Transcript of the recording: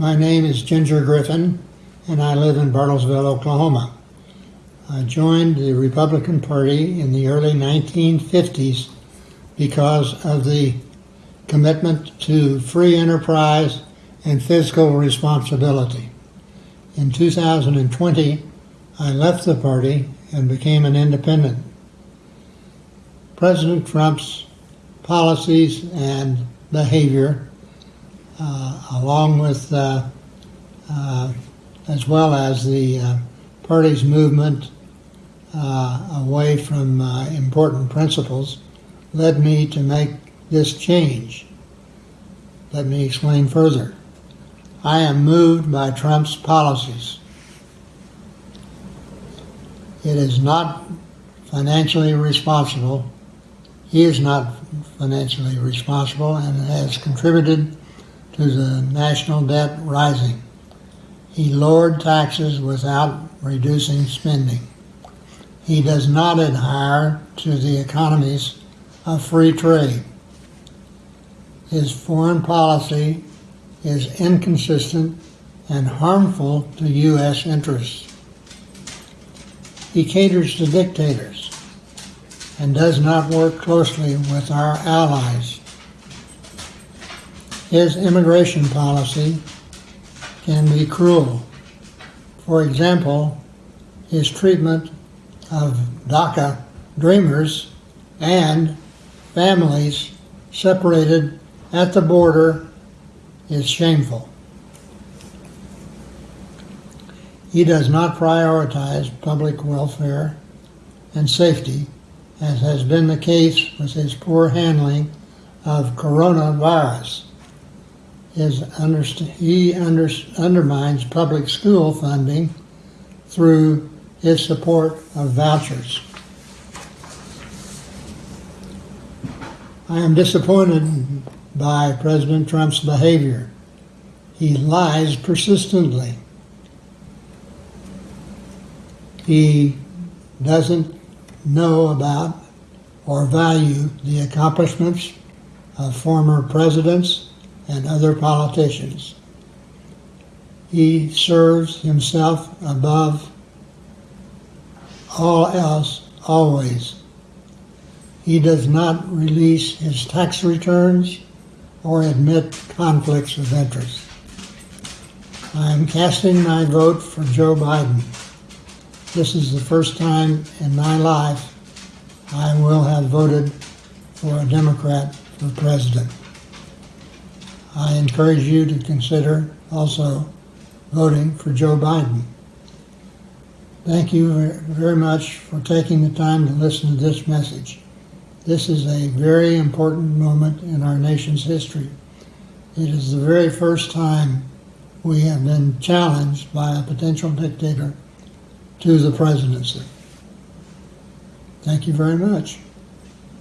My name is Ginger Griffin, and I live in Bartlesville, Oklahoma. I joined the Republican Party in the early 1950s because of the commitment to free enterprise and fiscal responsibility. In 2020, I left the party and became an independent. President Trump's policies and behavior, along with, uh, uh, as well as the uh, party's movement uh, away from uh, important principles, led me to make this change. Let me explain further. I am moved by Trump's policies. It is not financially responsible. He is not financially responsible and has contributed to the national debt rising. He lowered taxes without reducing spending. He does not adhere to the economies of free trade. His foreign policy is inconsistent and harmful to U.S. interests. He caters to dictators and does not work closely with our allies. His immigration policy can be cruel. For example, his treatment of DACA dreamers and families separated at the border is shameful. He does not prioritize public welfare and safety, as has been the case with his poor handling of coronavirus. His underst- he under- undermines public school funding through his support of vouchers. I am disappointed by President Trump's behavior. He lies persistently. He doesn't know about or value the accomplishments of former presidents and other politicians. He serves himself above all else always. He does not release his tax returns or admit conflicts of interest. I am casting my vote for Joe Biden. This is the first time in my life I will have voted for a Democrat for president. I encourage you to consider also voting for Joe Biden. Thank you very much for taking the time to listen to this message. This is a very important moment in our nation's history. It is the very first time we have been challenged by a potential dictator to the presidency. Thank you very much.